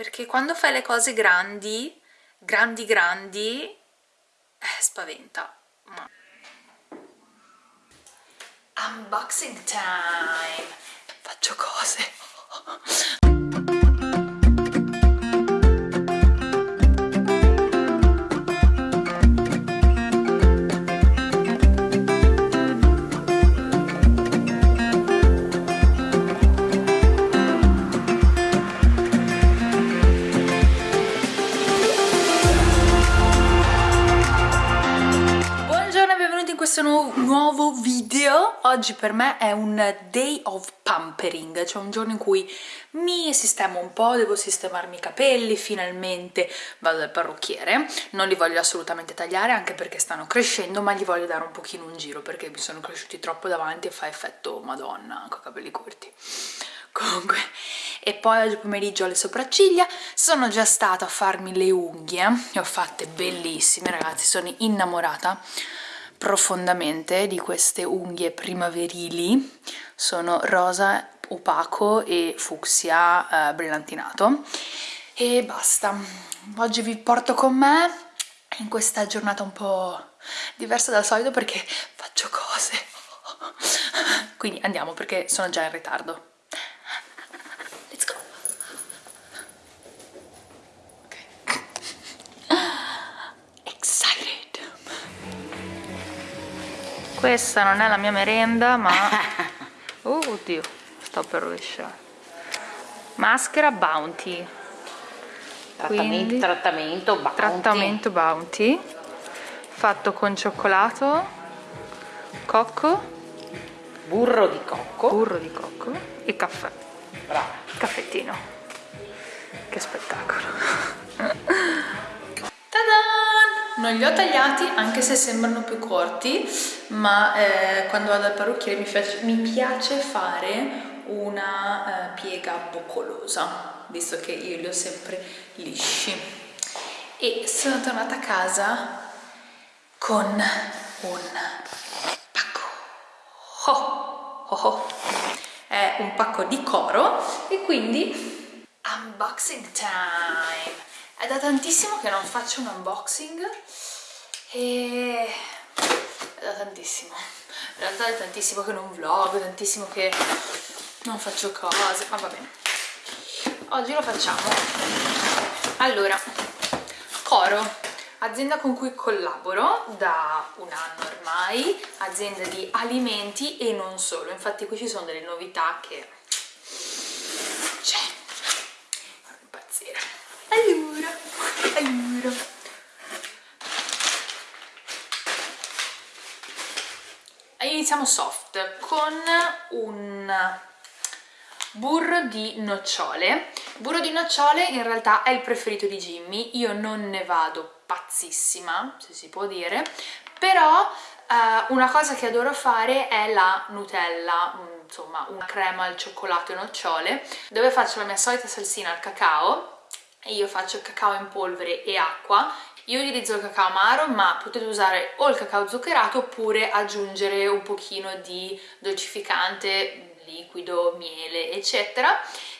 perché quando fai le cose grandi grandi grandi eh, spaventa. Ma... unboxing time. Faccio cose questo nu nuovo video. Oggi per me è un day of pampering cioè un giorno in cui mi sistemo un po' devo sistemarmi i capelli finalmente vado dal parrucchiere. Non li voglio assolutamente tagliare anche perché stanno crescendo ma gli voglio dare un pochino un giro perché mi sono cresciuti troppo davanti e fa effetto madonna con i capelli corti. Comunque e poi oggi pomeriggio ho le sopracciglia. Sono già stata a farmi le unghie le ho fatte bellissime ragazzi sono innamorata profondamente di queste unghie primaverili. Sono rosa opaco e fucsia eh, brillantinato. E basta. Oggi vi porto con me in questa giornata un po' diversa dal solito perché faccio cose. Quindi andiamo perché sono già in ritardo questa non è la mia merenda ma oh, oddio sto per rovesciare. Maschera bounty. Trattamento, Quindi, trattamento bounty. trattamento bounty. Fatto con cioccolato cocco. Burro di cocco. Burro di cocco. E caffè. Brava caffettino. Che spettacolo non li ho tagliati anche se sembrano più corti ma eh, quando vado al parrucchiere mi mi piace fare una eh, piega boccolosa visto che io li ho sempre lisci. E sono tornata a casa con un pacco. Oh, oh, oh. è un pacco di coro e quindi unboxing time è da tantissimo che non faccio un unboxing e è da tantissimo. In realtà è tantissimo che non vlog, tantissimo che non faccio cose, ma va bene. Oggi lo facciamo. Allora, Coro azienda con cui collaboro da un anno ormai azienda di alimenti e non solo. Infatti qui ci sono delle novità che c'è impazzire allora, allora. Iniziamo soft con un burro di nocciole. Burro di nocciole in realtà è il preferito di Jimmy, io non ne vado pazzissima, se si può dire, però uh, una cosa che adoro fare è la Nutella, insomma una crema al cioccolato e nocciole, dove faccio la mia solita salsina al cacao e io faccio cacao in polvere e acqua. Io utilizzo il cacao amaro ma potete usare o il cacao zuccherato oppure aggiungere un pochino di dolcificante, liquido, miele eccetera.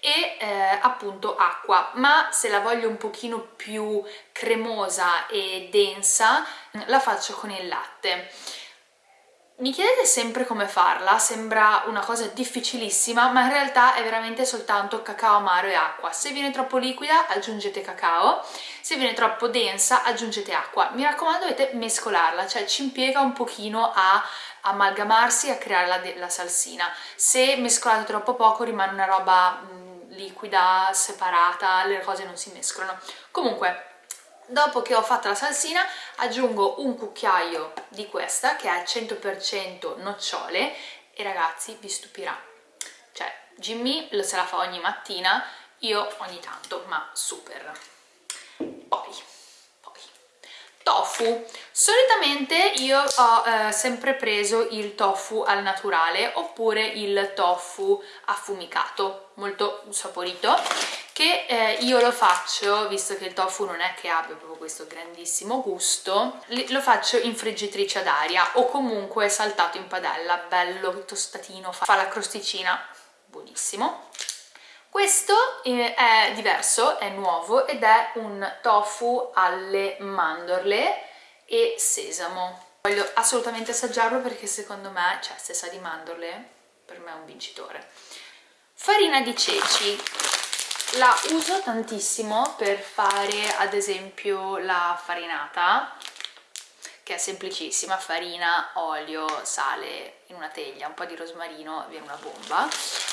E eh, appunto acqua. Ma se la voglio un pochino più cremosa e densa la faccio con il latte mi chiedete sempre come farla, sembra una cosa difficilissima, ma in realtà è veramente soltanto cacao amaro e acqua. Se viene troppo liquida aggiungete cacao, se viene troppo densa aggiungete acqua. Mi raccomando dovete mescolarla, cioè ci impiega un pochino a amalgamarsi e a creare la, la salsina. Se mescolate troppo poco rimane una roba mh, liquida, separata, le cose non si mescolano. Comunque Dopo che ho fatto la salsina aggiungo un cucchiaio di questa che è 100% nocciole e ragazzi vi stupirà. Cioè Jimmy se la fa ogni mattina, io ogni tanto, ma super. Poi tofu solitamente io ho eh, sempre preso il tofu al naturale oppure il tofu affumicato molto saporito che eh, io lo faccio visto che il tofu non è che abbia proprio questo grandissimo gusto lo faccio in friggitrice ad aria o comunque saltato in padella bello tostatino fa la crosticina buonissimo questo eh, è diverso, è nuovo ed è un tofu alle mandorle e sesamo. Voglio assolutamente assaggiarlo perché secondo me, cioè se sa di mandorle, per me è un vincitore. Farina di ceci. La uso tantissimo per fare ad esempio la farinata che è semplicissima, farina, olio, sale in una teglia, un po' di rosmarino, viene una bomba,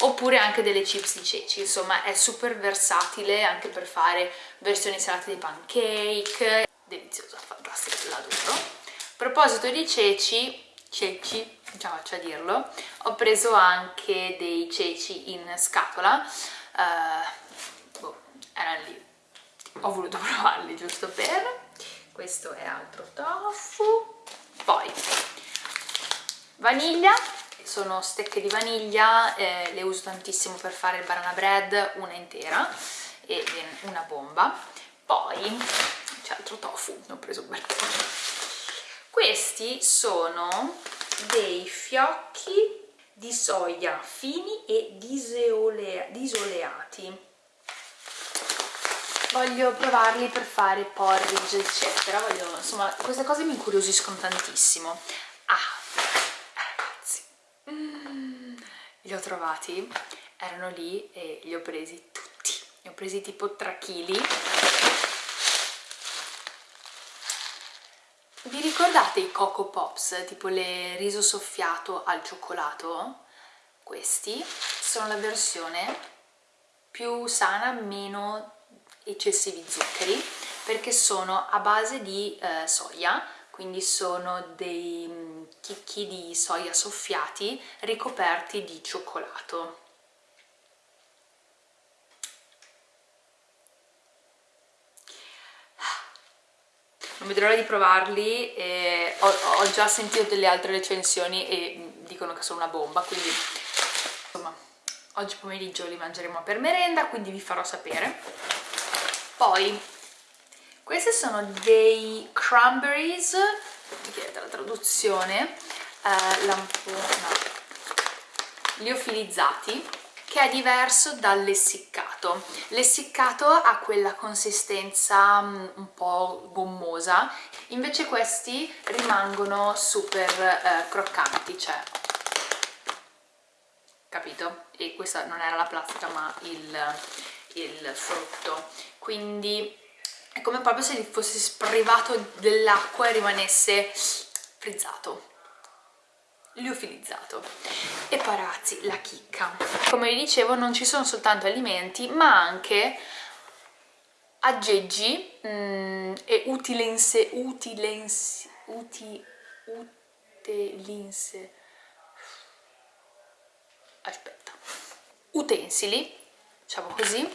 oppure anche delle chips di ceci, insomma è super versatile anche per fare versioni salate di pancake, deliziosa, fantastica, l'adoro. A proposito di ceci, ceci, già faccio a dirlo, ho preso anche dei ceci in scatola, uh, erano lì, ho voluto provarli giusto per? Questo è altro tofu. Poi vaniglia. Sono stecche di vaniglia eh, le uso tantissimo per fare il banana bread una intera e una bomba. Poi c'è altro tofu ne ho preso un bel po' questi sono dei fiocchi di soia fini e disoleati voglio provarli per fare porridge eccetera. Voglio, insomma queste cose mi incuriosiscono tantissimo. Ah ragazzi. Mm, li ho trovati erano lì e li ho presi tutti. Ne ho presi tipo 3 kg vi ricordate i Coco Pops? Tipo le riso soffiato al cioccolato? questi sono la versione più sana, meno eccessivi zuccheri perché sono a base di eh, soia quindi sono dei mm, chicchi di soia soffiati ricoperti di cioccolato. Non vedo l'ora di provarli ho, ho, già sentito delle altre recensioni e mm, dicono che sono una bomba quindi insomma oggi pomeriggio li mangeremo per merenda quindi vi farò sapere poi questi sono dei cranberries chiedete la traduzione eh, lampona liofilizzati che è diverso dall'essiccato l'essiccato ha quella consistenza mm, un po' gommosa invece questi rimangono super eh, croccanti cioè capito? e questa non era la plastica ma il, il frutto. Quindi è come proprio se gli fosse sprivato dell'acqua e rimanesse frizzato liofilizzato. E poi ragazzi la chicca. Come vi dicevo non ci sono soltanto alimenti ma anche aggeggi mm, e utilense utilense uti, utelinse. Aspetta. Utensili diciamo così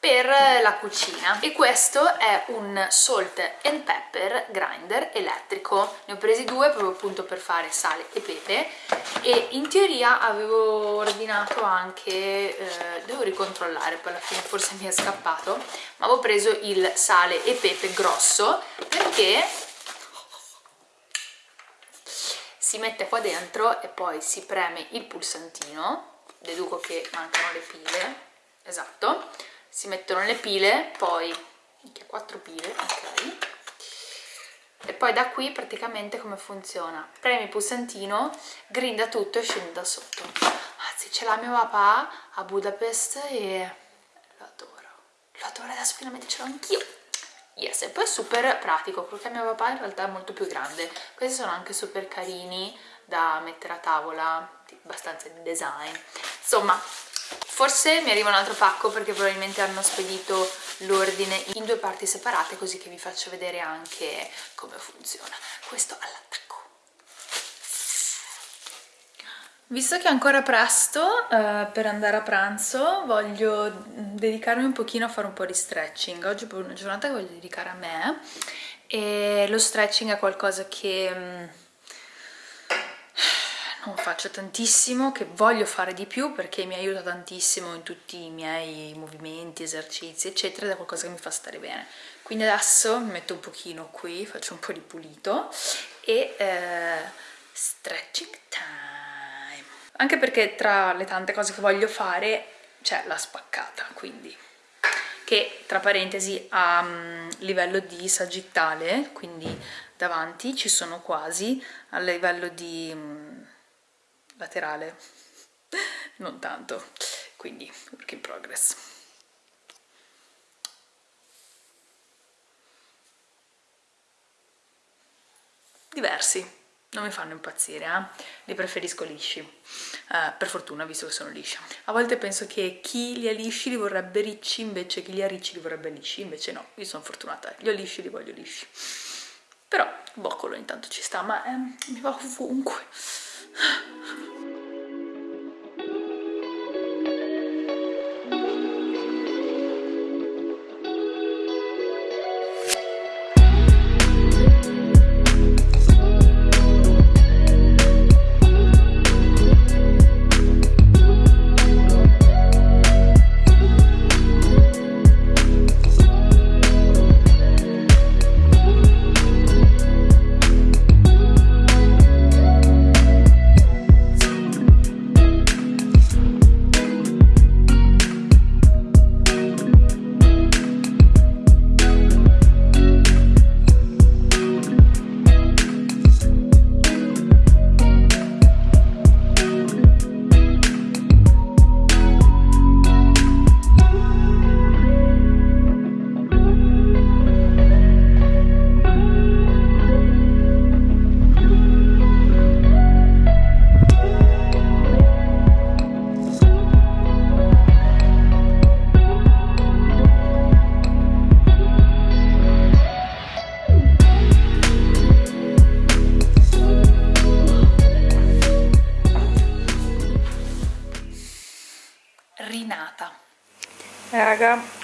per la cucina. E questo è un salt and pepper grinder elettrico. Ne ho presi due proprio appunto per fare sale e pepe. E in teoria avevo ordinato anche eh, devo ricontrollare poi alla fine forse mi è scappato ma avevo preso il sale e pepe grosso perché si mette qua dentro e poi si preme il pulsantino. Deduco che mancano le pile esatto. Si mettono le pile poi che quattro pile ok. E poi da qui praticamente come funziona? Premi il pulsantino grinda tutto e scende da sotto. Anzi ce l'ha mio papà a Budapest e lo adoro. Lo adoro adesso finalmente ce l'ho anch'io. Yes e poi è super pratico perché mio papà in realtà è molto più grande. Questi sono anche super carini da mettere a tavola abbastanza di design. Insomma Forse mi arriva un altro pacco perché probabilmente hanno spedito l'ordine in due parti separate così che vi faccio vedere anche come funziona. Questo all'attacco. Visto che è ancora presto uh, per andare a pranzo, voglio dedicarmi un pochino a fare un po' di stretching. Oggi è una giornata che voglio dedicare a me e lo stretching è qualcosa che um, non faccio tantissimo, che voglio fare di più perché mi aiuta tantissimo in tutti i miei movimenti, esercizi eccetera ed è qualcosa che mi fa stare bene. Quindi adesso mi metto un pochino qui, faccio un po' di pulito e eh, stretching time. Anche perché tra le tante cose che voglio fare cioè l'ha spaccata quindi che tra parentesi a um, livello di sagittale quindi davanti ci sono quasi a livello di um, laterale non tanto quindi work in progress diversi non mi fanno impazzire, eh? li preferisco lisci, eh, per fortuna visto che sono liscia. A volte penso che chi li ha lisci li vorrebbe ricci, invece chi li ha ricci li vorrebbe lisci, invece no, io sono fortunata, li ho lisci, li voglio lisci. Però boccolo intanto ci sta, ma eh, mi va ovunque. フフフ。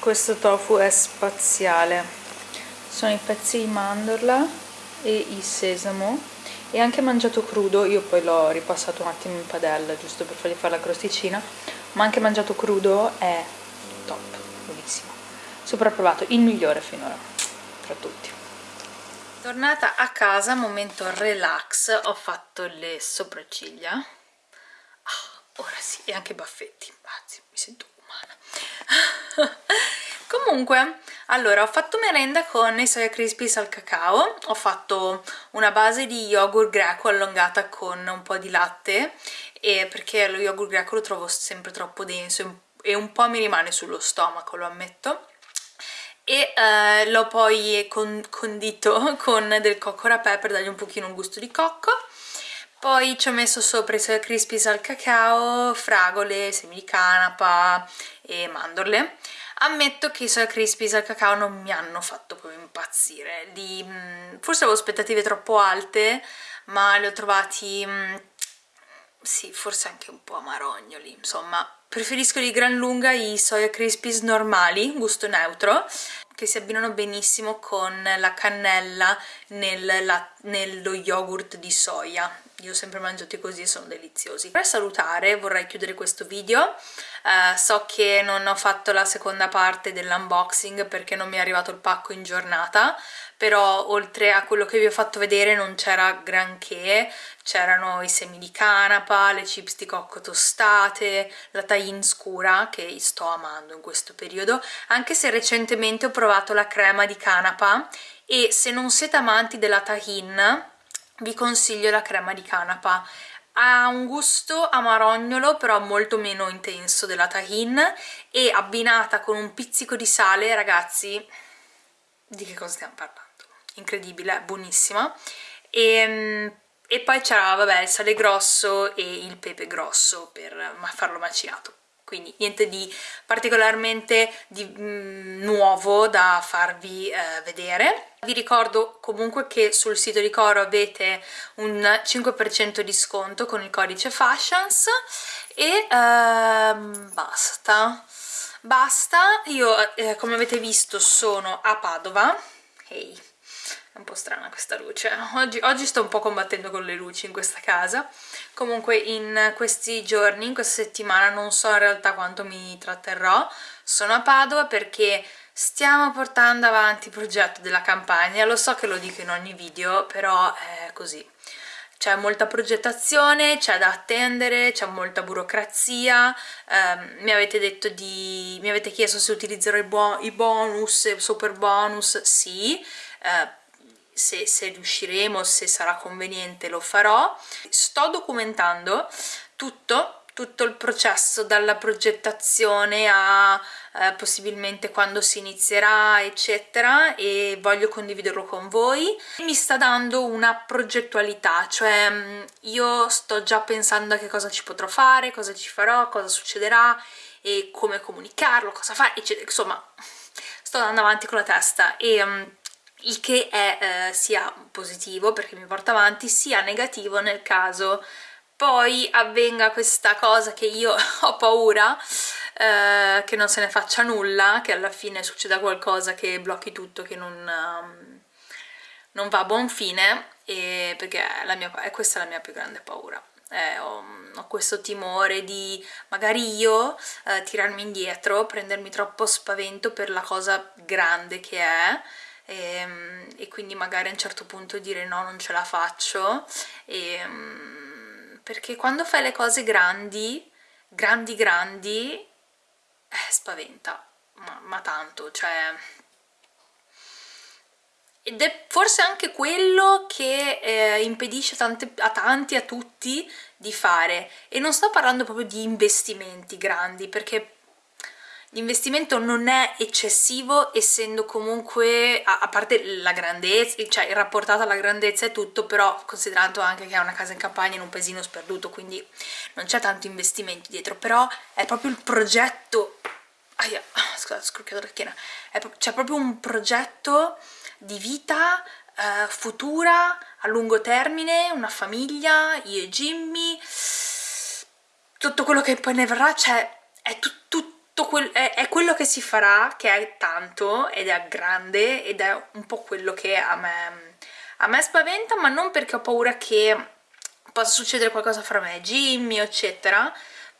Questo tofu è spaziale. Sono i pezzi di mandorla e il sesamo. E anche mangiato crudo io poi l'ho ripassato un attimo in padella giusto per fargli fare la crosticina ma anche mangiato crudo è top buonissimo. Super approvato il migliore finora tra tutti. Tornata a casa momento relax ho fatto le sopracciglia. Ah, ora sì e anche i baffetti anzi mi sento comunque allora ho fatto merenda con i soia crispies al cacao ho fatto una base di yogurt greco allungata con un po' di latte perché lo yogurt greco lo trovo sempre troppo denso e un po' mi rimane sullo stomaco lo ammetto. E eh, l'ho poi con condito con del cocco rapè per dargli un pochino un gusto di cocco poi ci ho messo sopra i soia crispies al cacao, fragole, semi di canapa e mandorle. Ammetto che i soia crispies al cacao non mi hanno fatto proprio impazzire. Li, mm, forse avevo aspettative troppo alte, ma li ho trovati... Mm, sì, forse anche un po' amarognoli, insomma. Preferisco di gran lunga i soia crispies normali, gusto neutro, che si abbinano benissimo con la cannella nel, la, nello yogurt di soia io ho sempre mangiati così e sono deliziosi. Per salutare vorrei chiudere questo video, uh, so che non ho fatto la seconda parte dell'unboxing perché non mi è arrivato il pacco in giornata, però oltre a quello che vi ho fatto vedere non c'era granché, c'erano i semi di canapa, le chips di cocco tostate, la tahin scura che sto amando in questo periodo, anche se recentemente ho provato la crema di canapa e se non siete amanti della tahin vi consiglio la crema di canapa. Ha un gusto amarognolo però molto meno intenso della tahin e abbinata con un pizzico di sale ragazzi di che cosa stiamo parlando? incredibile, buonissima. E, ehm, e poi c'era vabbè il sale grosso e il pepe grosso per farlo macinato quindi niente di particolarmente di, mm, nuovo da farvi eh, vedere. Vi ricordo comunque che sul sito di Coro avete un 5% di sconto con il codice Fashions e ehm, basta. Basta, io eh, come avete visto sono a Padova, hey, è un po' strana questa luce, oggi, oggi sto un po' combattendo con le luci in questa casa, comunque in questi giorni, in questa settimana non so in realtà quanto mi tratterrò. Sono a Padova perché stiamo portando avanti il progetto della campagna. Lo so che lo dico in ogni video però è così. C'è molta progettazione, c'è da attendere, c'è molta burocrazia, eh, mi avete detto di... mi avete chiesto se utilizzerò i, bo i bonus, super bonus, sì, eh, se, se riusciremo, se sarà conveniente lo farò. Sto documentando tutto tutto il processo dalla progettazione a eh, possibilmente quando si inizierà eccetera e voglio condividerlo con voi mi sta dando una progettualità cioè mm, io sto già pensando a che cosa ci potrò fare cosa ci farò, cosa succederà e come comunicarlo, cosa fare eccetera insomma sto andando avanti con la testa e um, il che è eh, sia positivo perché mi porta avanti sia negativo nel caso poi avvenga questa cosa che io ho paura eh, che non se ne faccia nulla, che alla fine succeda qualcosa che blocchi tutto, che non, um, non va a buon fine, perché la mia, è questa la mia più grande paura. Eh, ho, ho, questo timore di magari io eh, tirarmi indietro, prendermi troppo spavento per la cosa grande che è e, ehm, e quindi magari a un certo punto dire no, non ce la faccio e, um, perché quando fai le cose grandi, grandi grandi, eh, spaventa, ma, ma tanto, cioè... Ed è forse anche quello che eh, impedisce tante, a tanti, a tutti, di fare. E non sto parlando proprio di investimenti grandi, perché L'investimento non è eccessivo essendo comunque, a, a, parte la grandezza, cioè rapportato alla grandezza e tutto, però considerando anche che è una casa in campagna in un paesino sperduto, quindi non c'è tanto investimento dietro, però è proprio il progetto, aia, scusate, scrocchiato la schiena, c'è proprio un progetto di vita eh, futura, a lungo termine, una famiglia, io e Jimmy, tutto quello che poi ne verrà, cioè è tutto quel, è, è, quello che si farà che è tanto ed è grande ed è un po' quello che a me, a me spaventa ma non perché ho paura che possa succedere qualcosa fra me Jimmy eccetera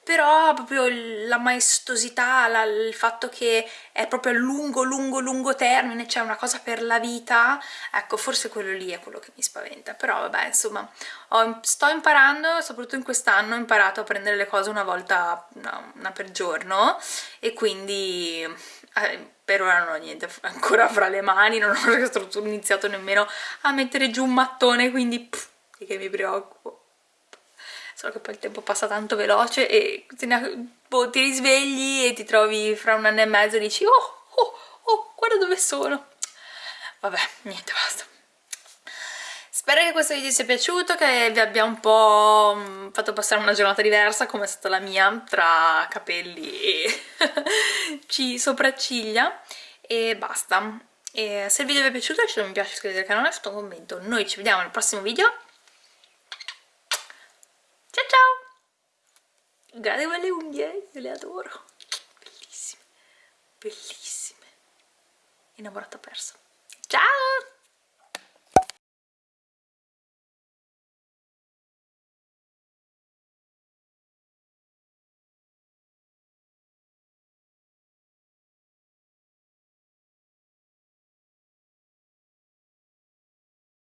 però proprio la maestosità, la, il fatto che è proprio a lungo lungo lungo termine, cioè una cosa per la vita, ecco forse quello lì è quello che mi spaventa, però vabbè insomma ho, sto imparando, soprattutto in quest'anno ho imparato a prendere le cose una volta, una, una per giorno e quindi eh, per ora non ho niente ancora fra le mani, non ho iniziato nemmeno a mettere giù un mattone, quindi pff, che mi preoccupo solo che poi il tempo passa tanto veloce e ti, boh, ti risvegli e ti trovi fra un anno e mezzo e dici oh, oh, oh, guarda dove sono. Vabbè, niente, basta. Spero che questo video sia piaciuto, che vi abbia un po' mm, fatto passare una giornata diversa come è stata la mia, tra capelli e sopracciglia e basta. E se il video vi è piaciuto lasciate un mi piace, iscrivetevi al canale, lasciate un commento. Noi ci vediamo nel prossimo video Ciao ciao! Guardate quelle unghie, io le adoro. Bellissime, bellissime. Innamorata persa. Ciao!